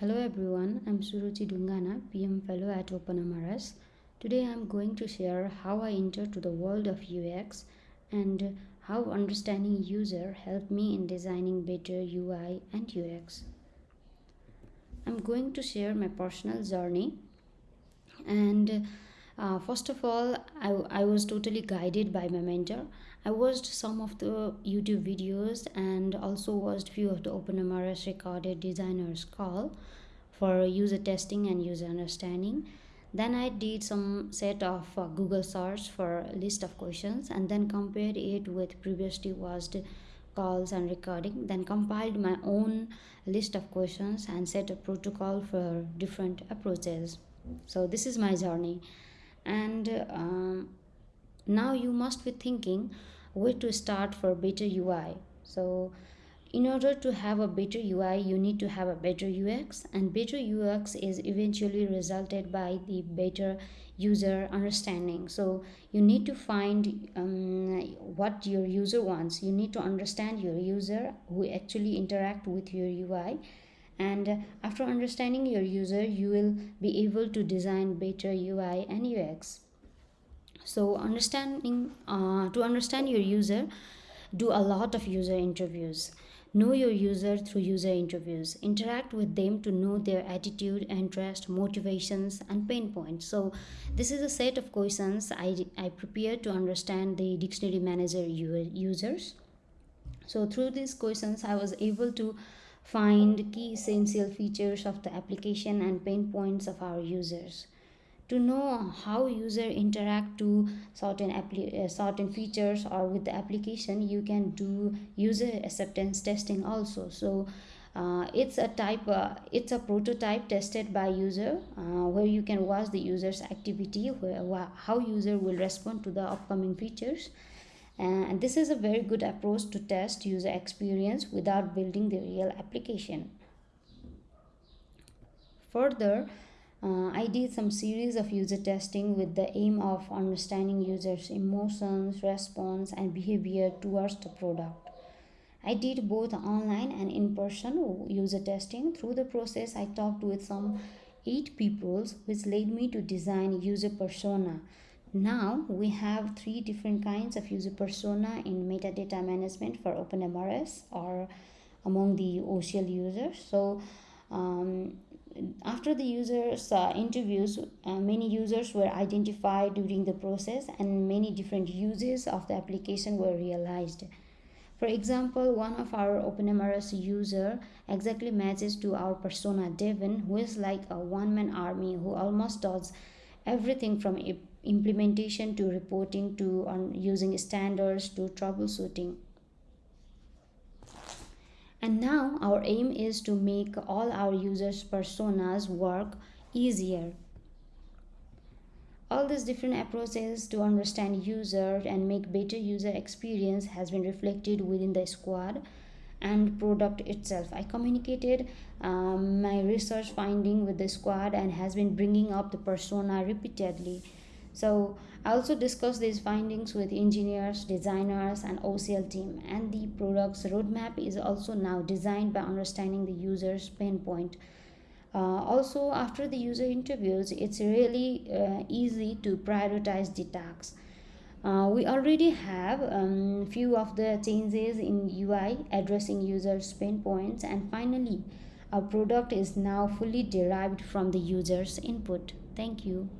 Hello everyone, I'm Suruchi Dungana, PM Fellow at OpenMRS. Today I'm going to share how I entered to the world of UX and how understanding user helped me in designing better UI and UX. I'm going to share my personal journey and uh, first of all I, I was totally guided by my mentor. I watched some of the youtube videos and also watched few of the openmrs recorded designers call for user testing and user understanding. Then i did some set of uh, google search for list of questions and then compared it with previously watched calls and recording. Then compiled my own list of questions and set a protocol for different approaches. So this is my journey and um, now you must be thinking where to start for better ui so in order to have a better ui you need to have a better ux and better ux is eventually resulted by the better user understanding. So you need to find um, what your user wants. You need to understand your user who actually interact with your ui and after understanding your user you will be able to design better ui and ux so understanding uh, to understand your user do a lot of user interviews. Know your user through user interviews. Interact with them to know their attitude interest motivations and pain points. So this is a set of questions i, I prepared to understand the dictionary manager users. So through these questions i was able to find key essential features of the application and pain points of our users. To know how user interact to certain uh, certain features or with the application you can do user acceptance testing also. So uh, it's a type uh, it's a prototype tested by user uh, where you can watch the user's activity where how user will respond to the upcoming features and this is a very good approach to test user experience without building the real application. Further uh, I did some series of user testing with the aim of understanding users emotions response and behavior towards the product. I did both online and in-person user testing. Through the process I talked with some eight people which led me to design user persona now we have three different kinds of user persona in metadata management for OpenMRS or among the OCL users. So um, after the users uh, interviews, uh, many users were identified during the process and many different uses of the application were realized. For example, one of our OpenMRS user exactly matches to our persona Devin, who is like a one-man army who almost does everything from implementation to reporting to on using standards to troubleshooting. And now our aim is to make all our users personas work easier. All these different approaches to understand user and make better user experience has been reflected within the squad and product itself i communicated um, my research finding with the squad and has been bringing up the persona repeatedly so I also discussed these findings with engineers, designers, and OCL team. And the product's roadmap is also now designed by understanding the user's pain point. Uh, also, after the user interviews, it's really uh, easy to prioritize the tasks. Uh, we already have um, few of the changes in UI addressing users' pain points, and finally, our product is now fully derived from the user's input. Thank you.